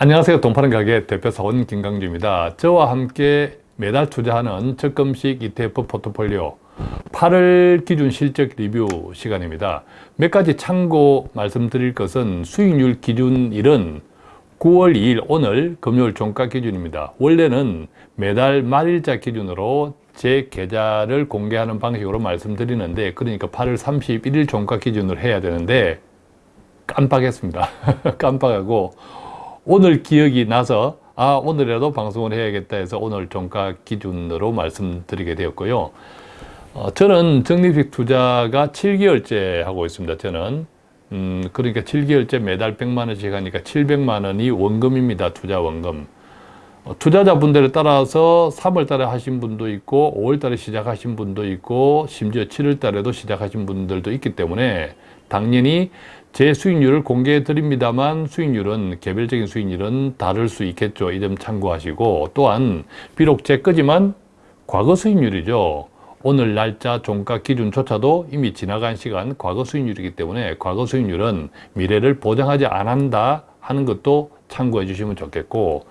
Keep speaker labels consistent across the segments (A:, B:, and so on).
A: 안녕하세요. 돈파는 가게 대표사원 김강주입니다. 저와 함께 매달 투자하는 적금식 ETF 포트폴리오 8월 기준 실적 리뷰 시간입니다. 몇 가지 참고 말씀드릴 것은 수익률 기준일은 9월 2일 오늘 금요일 종가 기준입니다. 원래는 매달 말일자 기준으로 제 계좌를 공개하는 방식으로 말씀드리는데 그러니까 8월 31일 종가 기준으로 해야 되는데 깜빡했습니다. 깜빡하고 오늘 기억이 나서 아 오늘이라도 방송을 해야겠다 해서 오늘 종가 기준으로 말씀드리게 되었고요. 어, 저는 적립식 투자가 7개월째 하고 있습니다. 저는 음, 그러니까 7개월째 매달 100만 원씩 하니까 700만 원이 원금입니다. 투자 원금. 어, 투자자분들에 따라서 3월 달에 하신 분도 있고 5월 달에 시작하신 분도 있고 심지어 7월 달에도 시작하신 분들도 있기 때문에 당연히 제 수익률을 공개해 드립니다만 수익률은 개별적인 수익률은 다를 수 있겠죠. 이 점 참고하시고 또한 비록 제 거지만 과거 수익률이죠. 오늘 날짜 종가 기준조차도 이미 지나간 시간 과거 수익률이기 때문에 과거 수익률은 미래를 보장하지 않는다 하는 것도 참고해 주시면 좋겠고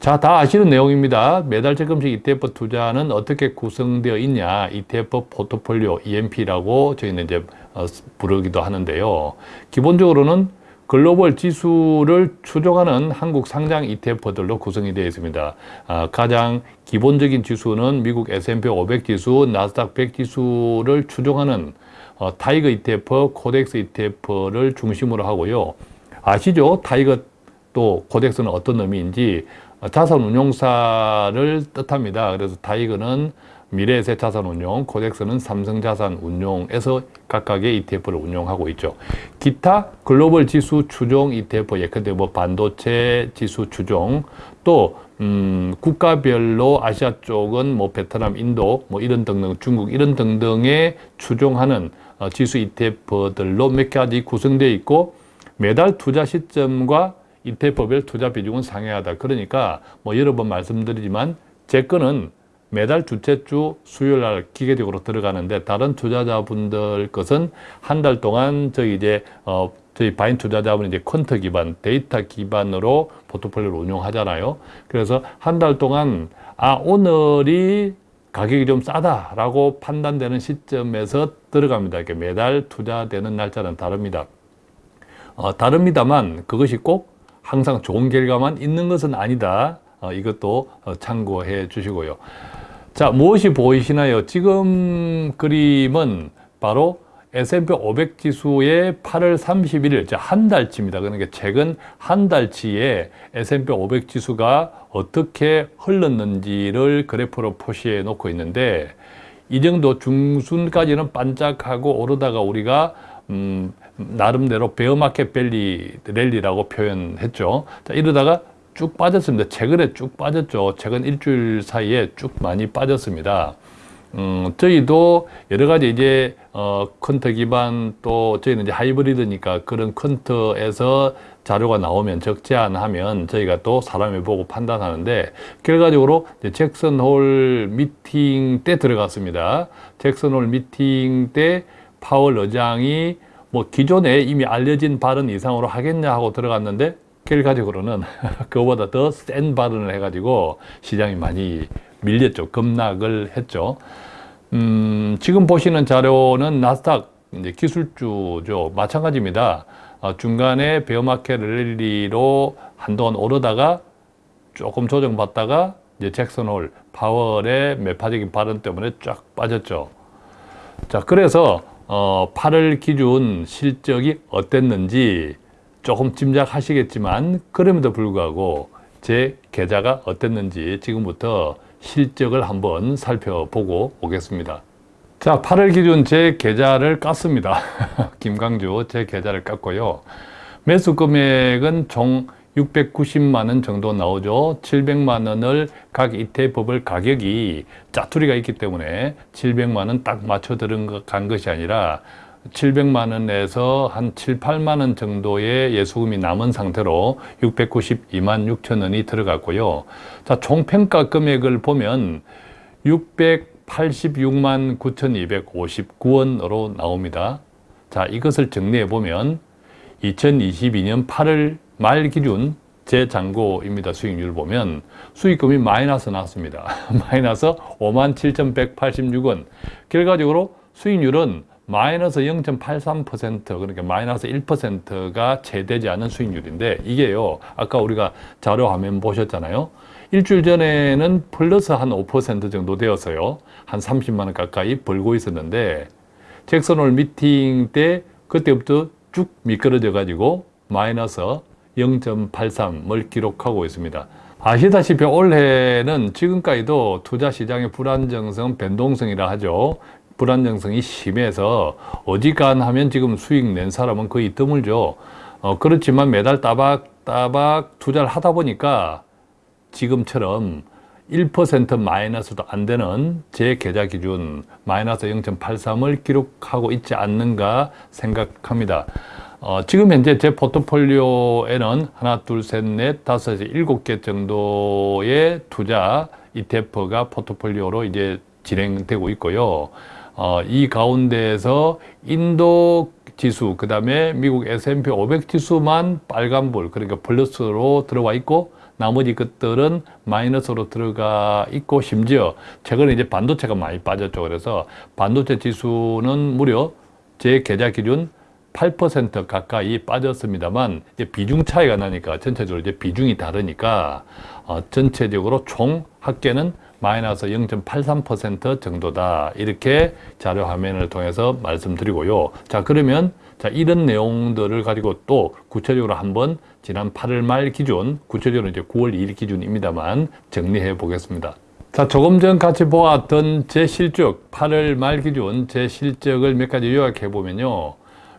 A: 자, 다 아시는 내용입니다. 매달 적금식 ETF 투자는 어떻게 구성되어 있냐. ETF 포트폴리오 EMP라고 저희는 이제 어, 부르기도 하는데요. 기본적으로는 글로벌 지수를 추종하는 한국 상장 ETF들로 구성이 되어 있습니다. 아, 가장 기본적인 지수는 미국 S&P 500 지수, 나스닥 100 지수를 추종하는 어, 타이거 ETF, 코덱스 ETF를 중심으로 하고요. 아시죠? 타이거 또 코덱스는 어떤 의미인지 자산 운용사를 뜻합니다. 그래서 타이거는 미래에셋 자산 운용, 코덱스는 삼성 자산 운용에서 각각의 ETF를 운용하고 있죠. 기타 글로벌 지수 추종 ETF, 예컨대 뭐 반도체 지수 추종, 또 음, 국가별로 아시아 쪽은 뭐 베트남, 인도, 뭐 이런 등등, 중국 이런 등등의 추종하는 어, 지수 ETF들로 몇 가지 구성되어 있고 매달 투자 시점과 ETF별 투자 비중은 상회하다. 그러니까 뭐 여러 번 말씀드리지만 제 거는 매달 둘째 주 수요일 날 기계적으로 들어가는데 다른 투자자분들 것은 한 달 동안 저희 이제 어 저희 바인 투자자분이 이제 퀀터 기반, 데이터 기반으로 포트폴리오를 운용하잖아요. 그래서 한 달 동안 아 오늘이 가격이 좀 싸다라고 판단되는 시점에서 들어갑니다. 이렇게 매달 투자되는 날짜는 다릅니다. 어, 다릅니다만 그것이 꼭 항상 좋은 결과만 있는 것은 아니다. 어, 이것도 어, 참고해 주시고요. 자, 무엇이 보이시나요? 지금 그림은 바로 S&P 500 지수의 8월 31일, 한 달치입니다. 그러니까 최근 한 달치의 S&P 500 지수가 어떻게 흘렀는지를 그래프로 표시해 놓고 있는데 이 정도 중순까지는 반짝하고 오르다가 우리가 음, 나름대로 bear market 밸리 랠리라고 표현했죠. 자, 이러다가 쭉 빠졌습니다. 최근에 쭉 빠졌죠. 최근 일주일 사이에 쭉 많이 빠졌습니다. 음, 저희도 여러 가지 이제 어, quant 기반 또 저희는 이제 하이브리드니까 그런 quant에서 자료가 나오면 적재안하면 저희가 또 사람을 보고 판단하는데 결과적으로 잭슨 홀 미팅 때 들어갔습니다. 잭슨 홀 미팅 때 파월 의장이 뭐 기존에 이미 알려진 발언 이상으로 하겠냐 하고 들어갔는데 결과적으로는 그거보다 더 센 발언을 해가지고 시장이 많이 밀렸죠. 급락을 했죠. 음, 지금 보시는 자료는 나스닥 이제 기술주죠. 마찬가지입니다. 어, 중간에 bear market 랠리로 한동안 오르다가 조금 조정받다가 이제 잭슨홀 파월의 매파적인 발언 때문에 쫙 빠졌죠. 자, 그래서 어, 8월 기준 실적이 어땠는지 조금 짐작하시겠지만 그럼에도 불구하고 제 계좌가 어땠는지 지금부터 실적을 한번 살펴보고 오겠습니다. 자, 8월 기준 제 계좌를 깠습니다. 김강주 제 계좌를 깠고요. 매수 금액은 총 690만 원 정도 나오죠. 700만 원을 각 ETF별 가격이 짜투리가 있기 때문에 700만 원 딱 맞춰 들은 간 것이 아니라 700만 원에서 한 7, 8만 원 정도의 예수금이 남은 상태로 692만 6천 원이 들어갔고요. 자, 총평가 금액을 보면 686만 9,259원으로 나옵니다. 자, 이것을 정리해 보면 2022년 8월 말 기준 재잔고입니다. 수익률 보면 수익금이 마이너스 나왔습니다. 마이너스 57,186원. 결과적으로 수익률은 마이너스 0.83% 그러니까 마이너스 1%가 채되지 않은 수익률인데 이게요 아까 우리가 자료 화면 보셨잖아요 일주일 전에는 플러스 한 5% 정도 되었어요 한 30만 원 가까이 벌고 있었는데 잭슨홀 미팅 때 그때부터 쭉 미끄러져 가지고 마이너스 0.83을 기록하고 있습니다 아시다시피 올해는 지금까지도 투자 시장의 불안정성, 변동성이라 하죠. 불안정성이 심해서 어지간하면 지금 수익 낸 사람은 거의 드물죠. 어, 그렇지만 매달 따박따박 투자를 하다 보니까 지금처럼 1% 마이너스도 안 되는 제 계좌 기준 마이너스 0.83을 기록하고 있지 않는가 생각합니다. 어, 지금 현재 제 포트폴리오에는 하나, 둘, 셋, 넷, 다섯, 일곱 개 정도의 투자 ETF가 포트폴리오로 이제 진행되고 있고요. 어, 이 가운데에서 인도 지수, 그 다음에 미국 S&P 500 지수만 빨간불, 그러니까 플러스로 들어와 있고, 나머지 것들은 마이너스로 들어가 있고, 심지어 최근에 이제 반도체가 많이 빠졌죠. 그래서 반도체 지수는 무려 제 계좌 기준 8% 가까이 빠졌습니다만 비중 차이가 나니까 전체적으로 이제 비중이 다르니까 어, 전체적으로 총 합계는 마이너스 0.83% 정도다. 이렇게 자료 화면을 통해서 말씀드리고요. 자, 그러면 자, 이런 내용들을 가지고 또 구체적으로 한번 지난 8월 말 기준, 구체적으로 이제 9월 2일 기준입니다만 정리해 보겠습니다. 자, 조금 전 같이 보았던 제 실적, 8월 말 기준 제 실적을 몇 가지 요약해 보면요.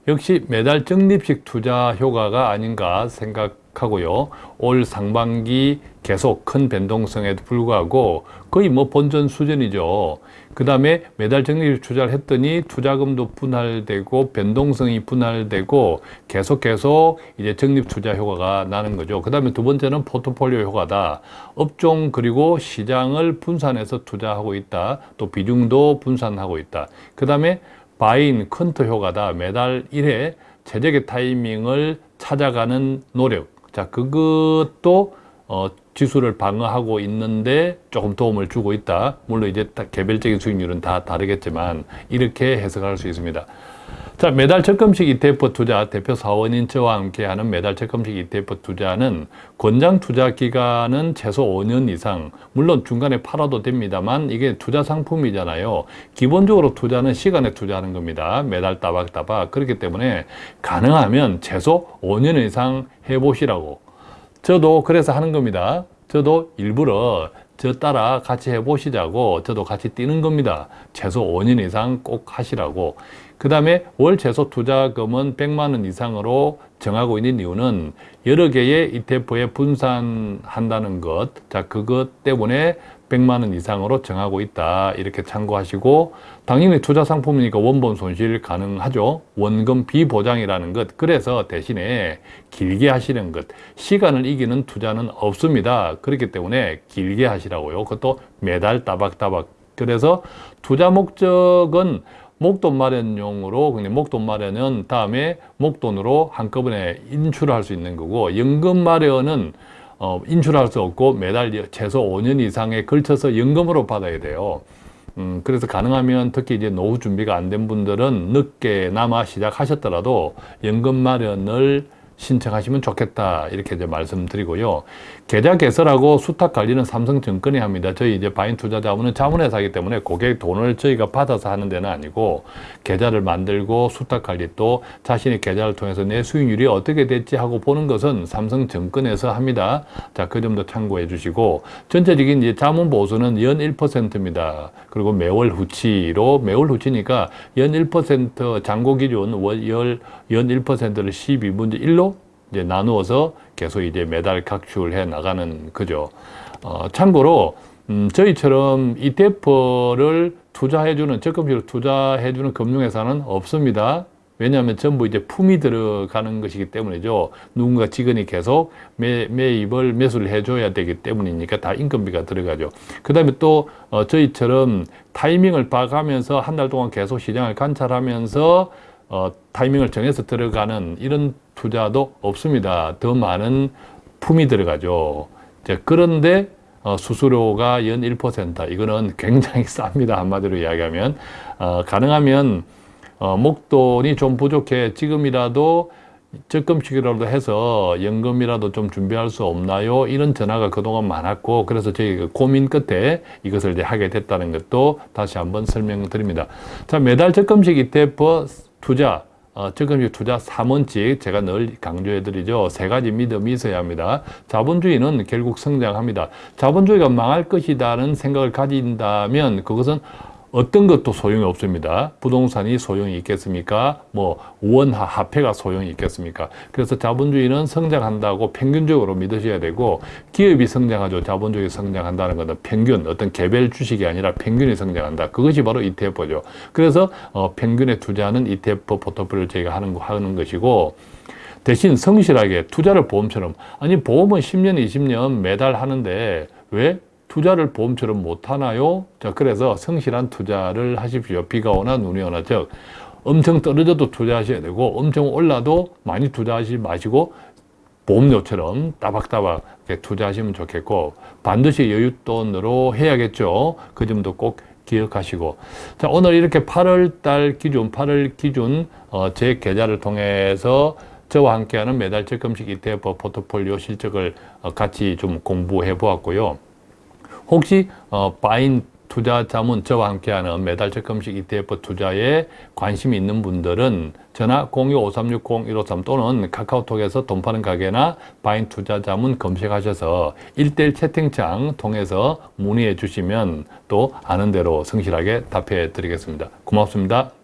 A: 역시 매달 적립식 투자 효과가 아닌가 생각하고요. 올 상반기 계속 큰 변동성에도 불구하고 거의 뭐 본전 수준이죠. 그 다음에 매달 적립식 투자를 했더니 투자금도 분할되고 변동성이 분할되고 계속 계속 이제 적립 투자 효과가 나는 거죠. 그 다음에 두 번째는 포트폴리오 효과다. 업종 그리고 시장을 분산해서 투자하고 있다. 또 비중도 분산하고 있다. 그 다음에 바인 컨터 효과다. 매달 1회 최적의 타이밍을 찾아가는 노력. 자, 그것도 어, 지수를 방어하고 있는데 조금 도움을 주고 있다. 물론 이제 개별적인 수익률은 다 다르겠지만 이렇게 해석할 수 있습니다. 자, 매달 적금식 ETF 투자 대표 사원인 저와 함께하는 매달 적금식 ETF 투자는 권장 투자 기간은 최소 5년 이상 물론 중간에 팔아도 됩니다만 이게 투자 상품이잖아요. 기본적으로 투자는 시간에 투자하는 겁니다. 매달 따박따박. 그렇기 때문에 가능하면 최소 5년 이상 해보시라고. 저도 그래서 하는 겁니다. 저도 일부러 저 따라 같이 해보시자고 저도 같이 뛰는 겁니다. 최소 5년 이상 꼭 하시라고 그 다음에 월 최소 투자금은 100만 원 이상으로 정하고 있는 이유는 여러 개의 ETF에 분산한다는 것, 자 그것 때문에 100만 원 이상으로 정하고 있다. 이렇게 참고하시고 당연히 투자 상품이니까 원본 손실 가능하죠. 원금 비보장이라는 것. 그래서 대신에 길게 하시는 것. 시간을 이기는 투자는 없습니다. 그렇기 때문에 길게 하시라고요. 그것도 매달 따박따박. 그래서 투자 목적은 목돈 마련용으로 그냥 목돈 마련은 다음에 목돈으로 한꺼번에 인출할 수 있는 거고 연금 마련은 어, 인출할 수 없고 매달 최소 5년 이상에 걸쳐서 연금으로 받아야 돼요. 음, 그래서 가능하면 특히 이제 노후 준비가 안 된 분들은 늦게나마 시작하셨더라도 연금 마련을 신청하시면 좋겠다 이렇게 이제 말씀드리고요. 계좌 개설하고 수탁 관리는 삼성증권이 합니다. 저희 이제 바인 투자자문은 자문회사이기 때문에 고객 돈을 저희가 받아서 하는 데는 아니고 계좌를 만들고 수탁 관리 또 자신의 계좌를 통해서 내 수익률이 어떻게 됐지 하고 보는 것은 삼성증권에서 합니다. 자, 그 점도 참고해 주시고 전체적인 이제 자문 보수는 연 1%입니다. 그리고 매월 후치로 매월 후치니까 연 1% 잔고 기준 월, 연 1%를 12분의 1로 이제 나누어서 계속 이제 매달 각출해 나가는 거죠. 어, 참고로 음, 저희처럼 ETF를 투자해주는 적금식으로 투자해주는 금융회사는 없습니다. 왜냐하면 전부 이제 품이 들어가는 것이기 때문이죠. 누군가 직원이 계속 매, 매입을 매수를 해줘야 되기 때문이니까 다 인건비가 들어가죠. 그 다음에 또 어, 저희처럼 타이밍을 봐가면서 한 달 동안 계속 시장을 관찰하면서 어, 타이밍을 정해서 들어가는 이런 투자도 없습니다. 더 많은 품이 들어가죠. 그런데 어, 수수료가 연 1% 이거는 굉장히 쌉니다. 한마디로 이야기하면 어, 가능하면 어, 목돈이 좀 부족해 지금이라도 적금식이라도 해서 연금이라도 좀 준비할 수 없나요? 이런 전화가 그동안 많았고 그래서 저희 그 고민 끝에 이것을 이제 하게 됐다는 것도 다시 한번 설명드립니다. 자 매달 적금식 ETF 투자 어, 적금식 투자 3원칙 제가 늘 강조해 드리죠. 세 가지 믿음이 있어야 합니다. 자본주의는 결국 성장합니다. 자본주의가 망할 것이라는 생각을 가진다면 그것은 어떤 것도 소용이 없습니다. 부동산이 소용이 있겠습니까? 뭐 원화 화폐가 소용이 있겠습니까? 그래서 자본주의는 성장한다고 평균적으로 믿으셔야 되고 기업이 성장하죠. 자본주의 성장한다는 것은 평균 어떤 개별 주식이 아니라 평균이 성장한다. 그것이 바로 ETF죠. 그래서 어, 평균에 투자하는 ETF 포트폴리오 저희가 하는 거 하는 것이고 대신 성실하게 투자를 보험처럼 아니 보험은 10년, 20년 매달 하는데 왜 투자를 보험처럼 못 하나요? 자, 그래서 성실한 투자를 하십시오. 비가 오나 눈이 오나 즉 엄청 떨어져도 투자하셔야 되고 엄청 올라도 많이 투자하지 마시고 보험료처럼 따박따박 투자하시면 좋겠고 반드시 여윳돈으로 해야겠죠. 그 점도 꼭 기억하시고 자 오늘 이렇게 8월 달 기준 8월 기준 어, 제 계좌를 통해서 저와 함께하는 매달 적금식 ETF 포트폴리오 실적을 어, 같이 좀 공부해 보았고요. 혹시 어, 바인 투자 자문 저와 함께하는 매달 적금식 ETF 투자에 관심이 있는 분들은 전화 025360-153 또는 카카오톡에서 돈 파는 가게나 바인 투자 자문 검색하셔서 1대1 채팅창 통해서 문의해 주시면 또 아는 대로 성실하게 답해 드리겠습니다. 고맙습니다.